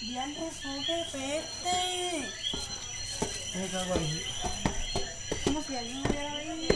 Diantre, sube, vete. ¿Cómo si alguien hubiera venido?